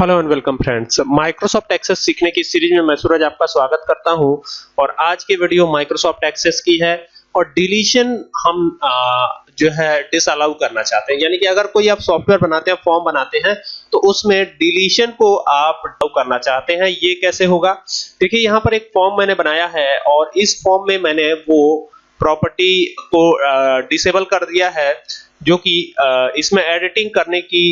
Hello and welcome friends. Microsoft Access सीखने की series में मैं सूरज आपका स्वागत करता हूँ और आज की वीडियो माइक्रोसॉफ्ट एक्सेस की है और डिलीशन हम आ, जो है डिसअलाउ करना चाहते हैं। यानी कि अगर कोई आप सॉफ्टवेयर बनाते हैं फॉर्म बनाते हैं तो उसमें डिलीशन को आप डाउ करना चाहते हैं। ये कैसे होगा? देखिए यहाँ पर एक फॉर्म मैंने बनाया है और इस फॉर्म में मैंने वो प्रॉपर्टी को डिसेबल कर दिया है जो कि इसमें एडिटिंग करने की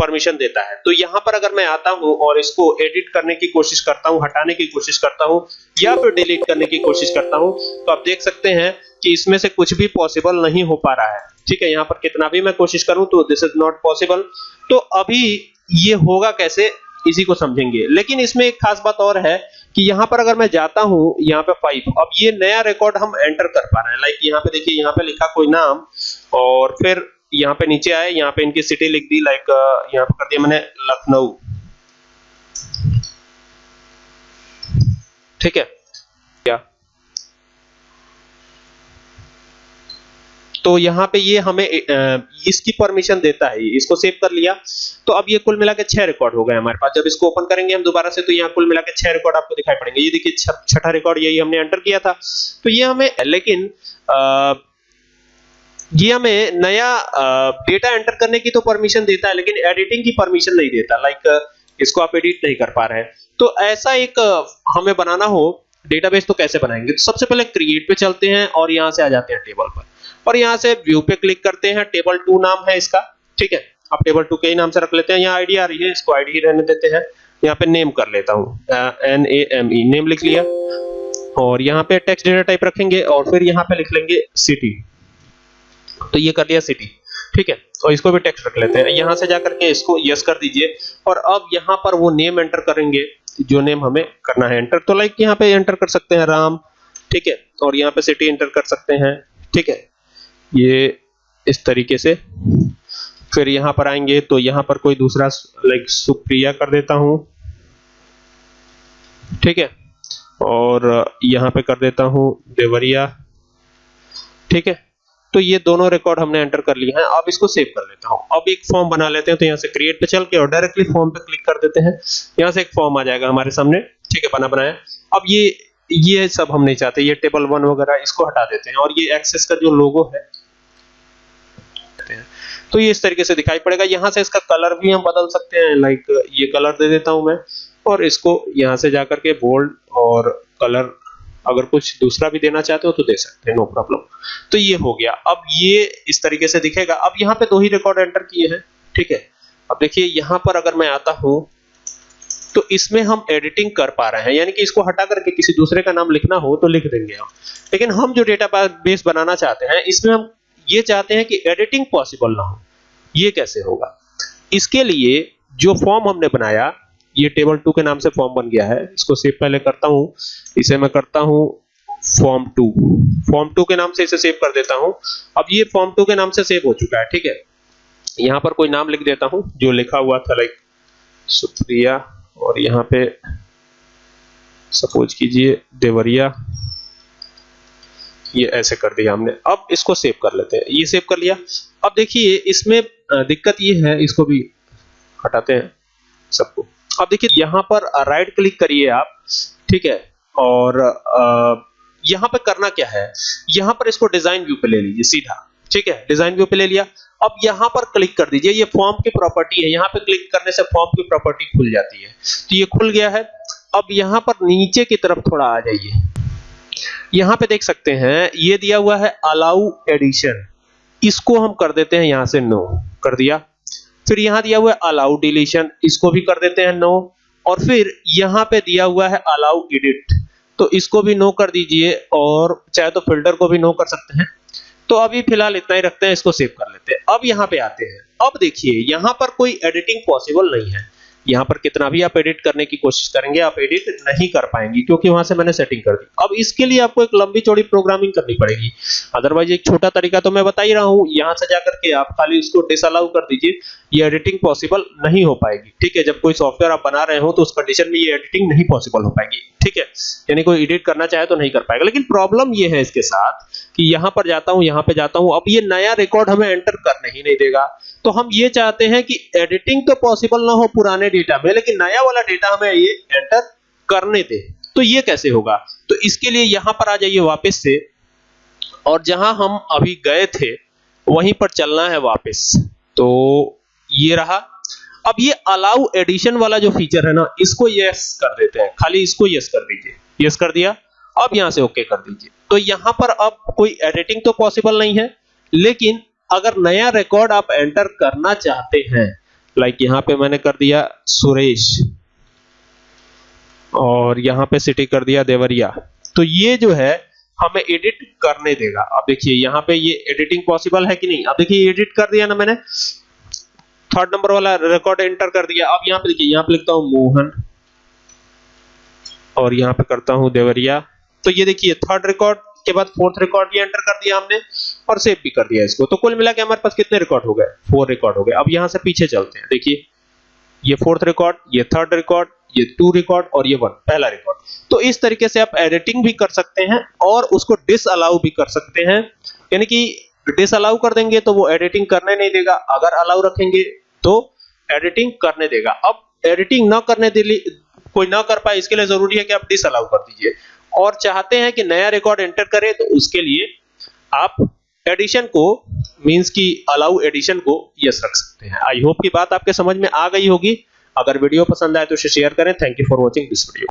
परमिशन देता है। तो यहाँ पर अगर मैं आता हूँ और इसको एडिट करने की कोशिश करता हूँ, हटाने की कोशिश करता हूँ, या फिर डिलीट करने की कोशिश करता हूँ तो आप देख सकते हैं कि इसमें से कुछ भी पॉसिबल नहीं हो पा रहा है। ठीक है, यहाँ पर कितना भी मैं कोशिश करूँ तो दिस इज़ नॉट पॉसिबल तो अभी ये होगा कैसे, इसी को समझेंगे। लेकिन इसमें एक खास बात और है कि यहाँ पर अगर मैं जाता हूँ, यहाँ पे फाइव अब ये नया रिकॉर्ड हम एंटर कर पा रहे हैं। लाइक यहाँ पे देखिए, यहाँ पे लिखा कोई नाम और फिर यहाँ पे नीचे आए यहाँ पे इनकी सिटी लिख दी लाइक यहाँ पे कर दिया मैंने लखनऊ। ठीक है? क्या तो यहाँ पे ये हमें इसकी परमिशन देता है इसको सेव कर लिया। तो अब ये कुल मिला के छह रिकॉर्ड हो गए हमारे पास। जब इसको ओपन करेंगे हम दोबारा से तो यहाँ कुल मिला के छह रिकॉर्ड आपको दिखाई पड़ेंगे। ये देखिए छठा रिकॉर्ड यही हमने एंटर किया था। तो ये हमें लेकिन आ, ये हमें नया डेटा एंटर करने की तो परमिशन देता है, लेकिन एडिटिंग की परमिशन नहीं देता लाइक इसको आप एडिट नहीं कर पा रहे हैं। तो ऐसा एक हमें बनाना हो डेटाबेस तो कैसे बनाएँगे? तो सबसे पहले क्रिएट पे चलते हैं और यहाँ से आ जाते हैं टेबल पर। और यहाँ से व्यू पे क्लिक करते हैं टेबल टू नाम है इसका, ठीक है? आप टेबल टू के ही नाम से रख लेते हैं, यहाँ आईडी आ रही है, इसको आईडी रहने देते हैं। यहाँ पे नेम कर लेता हूँ N A M E name लिख लिया। और यहाँ पे टेक्स्ट डेटा टाइप रखेंगे और फिर यहाँ पे लिख लेंगे सिटी तो ये कर लिया सिटी ठीक है? और इसको भी टेक्स्ट रख लेते हैं। यहाँ से जाकर के इसको यस कर दीजिए। और अब यहाँ पर वो नेम एंटर करेंगे, जो नेम हमें करना है एंटर तो लाइक यहाँ पे एंटर कर सकते हैं राम। ठीक है? और यहाँ पे सिटी एंटर कर सकते हैं। ठीक है? ये इस तरीके से। फिर यहाँ पर आएँगे तो यहाँ पर कोई दूसरा लाइक सुप्रिया कर देता हूँ। ठीक है? और यहाँ पे कर देता हूँ देवरिया। ठीक है? तो ये दोनों रिकॉर्ड हमने एंटर कर लिए हैं। अब इसको सेव कर लेता हूँ। अब एक फॉर्म बना लेते हैं तो यहाँ से क्रिएट पे चल के और डायरेक्टली फॉर्म पे क्लिक कर देते हैं। यहाँ से एक फॉर्म आ जाएगा हमारे सामने। ठीक है, बना बनाया। अब ये ये सब हम नहीं चाहते। ये टेबल वन वगैरह, इसको हटा देते हैं। और ये एक्सेस का जो लोगो है तो ये इस तरीके से दिखाई पड़ेगा। यहाँ से इसका कलर भी हम बदल सकते हैं। लाइक ये कलर दे देता हूँ मैं। और इसको यहाँ से जाकर के बोल्ड और कलर अगर कुछ दूसरा भी देना चाहते हो तो दे सकते हैं नो प्रॉब्लम तो ये हो गया। अब ये इस तरीके से दिखेगा। अब यहाँ पे दो ही रिकॉर्ड एंटर किए हैं, ठीक है? अब देखिए, यहाँ पर अगर मैं आता हूँ तो इसमें हम एडिटिंग कर पा रहे हैं। यानी कि इसको हटा करके किसी दूसरे का नाम लिखना हो तो लिख देंगे हम लेकिन हम जो डेटा बेस बनाना चाहते हैं, इसमें हम ये चाहते हैं कि एडिटिंग पॉसिबल ना हो। ये कैसे होगा? इसके लिए जो फॉर्म हमने बनाया ये टेबल टू के नाम से फॉर्म बन गया है। इसको सेव पहले करता हूँ। इसे मैं करता हूँ फॉर्म टू फॉर्म टू के नाम से इसे सेव कर देता हूँ। अब ये फॉर्म टू के नाम से सेव हो चुका है, ठीक है? यहाँ पर कोई नाम लिख देता हूँ, जो लिखा हुआ था लाइक सुप्रिया, और यहाँ पे सपोज़ कीजिए, देवरिया। ये ऐसे कर दिया हमने। अब इसको सेव कर लेते हैं। ये सेव कर लिया। अब देखिए, इसमें दिक्कत ये है, इसको भी हटाते हैं सबको। अब देखिए, यहाँ पर राइट क्लिक करिए आप, ठीक है? और यहाँ पर करना क्या है? यहाँ पर इसको डिज़ाइन व्यू पे ले लीजिए, सीधा, ठीक है? डिज़ाइन व्यू पे ले लिया। अब यहाँ पर क्लिक कर दीजिए। ये फॉर्म की प्रॉपर्टी है। यहाँ पे क्लिक करने से फॉर्म की प्रॉपर्टी खुल जाती है। तो ये खुल गया है। अब यहाँ पर नीचे की तरफ़ थोड़ा आ जाइए। यहाँ पे देख सकते हैं, ये दिया हुआ है अलाउ एडिशन इसको हम कर देते हैं यहाँ से नो कर दिया। फिर यहाँ दिया हुआ है अलाउ डिलीशन इसको भी कर देते हैं नो और फिर यहाँ पे दिया हुआ है अलाउ एडिट तो इसको भी नो कर दीजिए और चाहे तो फ़िल्टर को भी नो कर सकते हैं। तो अभी फ़िलहाल इतना ही रखते हैं, इसको सेव कर लेते हैं। अब यहाँ पे आते हैं। अब देखिए, यहाँ पर कोई एडिटिंग पॉसिबल नहीं है। यहाँ पर कितना भी आप एडिट करने की कोशिश करेंगे, आप एडिट नहीं कर पाएँगे, क्योंकि वहाँ से मैंने सेटिंग कर दी। अब इसके लिए आपको एक लंबी चौड़ी प्रोग्रामिंग करनी पड़ेगी। अदरवाइज़ एक छोटा तरीका तो मैं बता ही रहा हूँ, यहाँ से जाकर के आप खाली उसको डिसअलाउ कर दीजिए, ये एडिटिंग पॉसिबल नहीं हो पाएगी। ठीक है, जब कोई सॉफ्टवेयर आप बना रहे हो तो उस कंडीशन में ये एडिटिंग नहीं पॉसिबल हो पाएगी। ठीक है, यानी कोई एडिट करना चाहे तो नहीं कर पाएगा। लेकिन प्रॉब्लम ये है इसके साथ कि यहाँ पर जाता हूँ, यहाँ पे जाता हूँ, अब ये नया रिकॉर्ड हमें एंटर करने ही नहीं देगा। तो हम ये चाहते हैं कि एडिटिंग तो पॉसिबल ना हो पुराने डेटा में, लेकिन नया वाला डेटा हमें ये एंटर करने दे। तो ये कैसे होगा? तो इसके लिए यहाँ पर आ जाइए वापस से। और जहाँ हम अभी गए थे, वहीं पर चलना है वापस। तो ये रहा। अब ये अलाउ एडिशन वाला जो फीचर है ना, इसको यस कर देते हैं। खाली इसको यस कर दीजिए। यस कर दिया? अब यहाँ से ओके कर दीजिए। तो यहाँ पर अब कोई एडिटिंग तो पॉसिबल नहीं है, लेकिन अगर नया रिकॉर्ड आप एंटर करना चाहते हैं लाइक यहाँ पे मैंने कर दिया सुरेश, और यहाँ पे सिटी कर दिया देवरिया तो ये जो है हमें एडिट करने देगा। अब देखिए, यहाँ पे ये एडिटिंग पॉसिबल है कि नहीं? अब देखिए एडिट कर दिया ना मैंने। थर्ड नंबर वाला रिकॉर्ड एंटर कर दिया। अब यहाँ पे देखिए, यहाँ पे लिखता हूँ मोहन, और यहाँ पे करता हूँ देवरिया। तो ये देखिए थर्ड रिकॉर्ड के बाद फोर्थ रिकॉर्ड भी एंटर कर दिया हमने और सेव भी कर दिया इसको। तो कुल मिला के हमारे पास कितने रिकॉर्ड हो गए? फोर रिकॉर्ड हो गए। अब यहाँ से पीछे चलते हैं। देखिए, ये फोर्थ रिकॉर्ड ये थर्ड रिकॉर्ड ये टू रिकॉर्ड और ये वन पहला रिकॉर्ड तो इस तरीके से आप एडिटिंग भी कर सकते हैं और उसको डिस अलाउ भी कर सकते हैं। यानी कि डिस अलाउ कर देंगे तो वो एडिटिंग करने नहीं देगा। अगर अलाउ रखेंगे तो एडिटिंग करने देगा। अब एडिटिंग ना करने दे कोई ना कर पाए, इसके लिए ज़रूरी है कि आप डिस अलाउ कर दीजिए। और चाहते हैं कि नया रिकॉर्ड एंटर करें तो उसके लिए आप एडिशन को मींस की अलाउ एडिशन को यस रख सकते हैं। आई होप की बात आपके समझ में आ गई होगी। अगर वीडियो पसंद आए तो शेयर करें। Thank you for watching this video